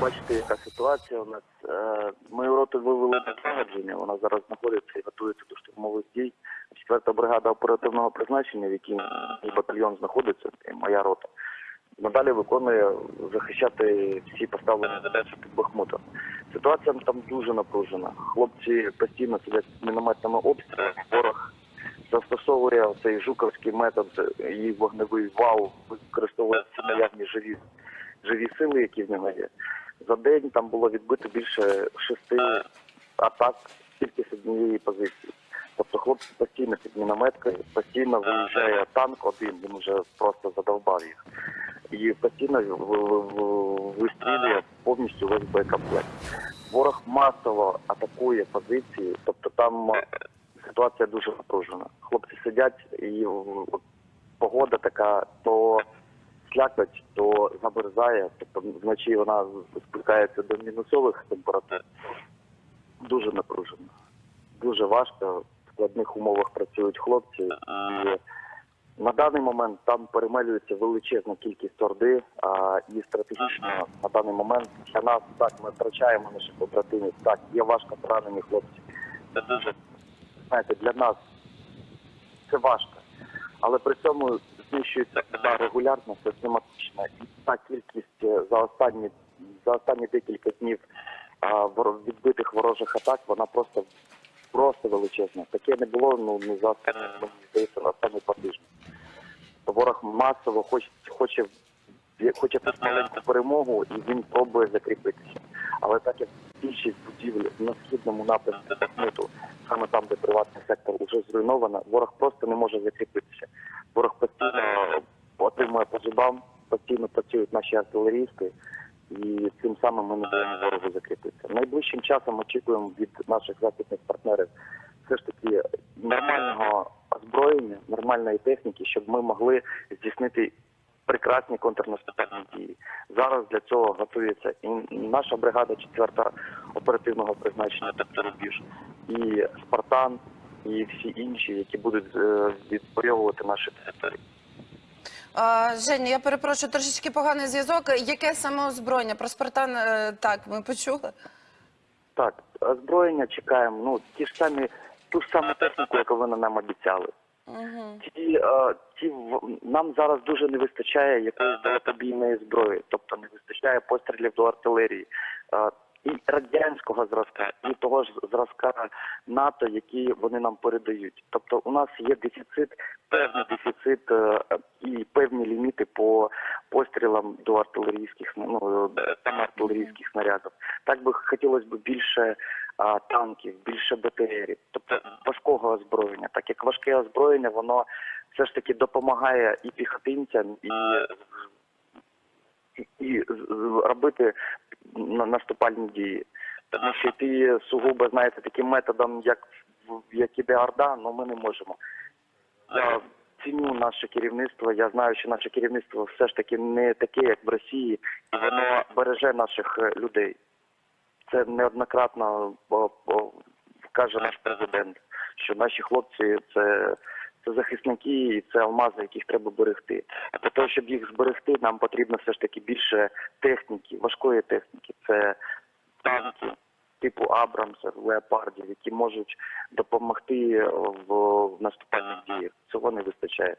бачите, яка ситуація у нас. Е, Мою роту вивели на злагодження, вона зараз знаходиться і готується до штурмових дій. Четверта бригада оперативного призначення, в якій батальйон знаходиться, і моя рота. Надалі виконує захищати всі поставлені задачі під Бахмутом. Ситуація там дуже напружена. Хлопці постійно сидять з мінометними обстрілами. Ворог застосовує цей жуковський метод і вогневий вал, використовує всі наявні живі живі сили, які в нього є. За день там було відбито більше шести атак тільки з однієї позиції. Тобто хлопці постійно під мінометкою, постійно виїжджає танк один, він вже просто задовбав їх. І постійно вистрілює повністю весь боєкомплект. Ворог масово атакує позиції, тобто там ситуація дуже напружена. Хлопці сидять і погода така, то слякоть, то замерзає, тобто вночі вона спускається до мінусових температур. Дуже напружено. Дуже важко. В складних умовах працюють хлопці. І на даний момент там перемелюється величезна кількість орди, а і стратегічно на даний момент для нас так ми втрачаємо наших побратимів. Так, є важко поранені хлопці. Це дуже знаєте, для нас це важко. Але при цьому знищується вода регулярно, систематично. І та кількість е, за останні за останні декілька днів а, відбитих ворожих атак, вона просто просто величезна. Таке не було ну не за останні, мені здається, на останні два тижні. Ворог масово хоче хоче хоче перемогу, і він пробує закріпитися. Але так як більшість будівель на східному напрямку Бахмуту, саме там, де приватний сектор вже зруйновано, ворог просто не може закріпитися. Ворог постійно отримує по зубам, постійно працюють наші артилерійські, і цим самим ми не даємо ворогу закріпитися. Найближчим часом очікуємо від наших західних партнерів все ж таки нормального озброєння, нормальної техніки, щоб ми могли здійснити прекрасні контрнаступальні дії. Зараз для цього готується і наша бригада четверта оперативного призначення, тобто рубіж, і Спартан, і всі інші, які будуть е, наші території. Женя, я перепрошую, трошечки поганий зв'язок. Яке саме озброєння? Про Спартан е, так, ми почули. Так, озброєння чекаємо. Ну ті ж самі ту ж саму техніку, яку вони нам обіцяли. Угу. Ті, е, ті в- нам зараз дуже не вистачає якоїсь далекобійної зброї, тобто не вистачає пострілів до артилерії. Е, І радянського зразка, і того ж зразка НАТО, які вони нам передають. Тобто у нас є дефіцит, певний дефіцит е, і певні ліміти по пострілам до артилерійських ну, саме артилерійських снарядів. Так би хотілося б більше а, танків, більше БТРів, тобто важкого озброєння. Так як важке озброєння, воно все ж таки допомагає і піхотинцям, і, і, і робити на- наступальні дії. Тому що йти сугубо, знаєте, таким методом, як, як іде Орда, ну ми не можемо. Я ціню наше керівництво. Я знаю, що наше керівництво все ж таки не таке, як в Росії, і воно береже наших е, людей. Це неоднократно каже наш президент, що наші хлопці це, це захисники і це алмази, яких треба берегти. Для того, щоб їх зберегти, нам потрібно все ж таки більше техніки, важкої техніки. Це танки типу Абрамса, леопардів, які можуть допомогти в наступальних діях. Цього не вистачає.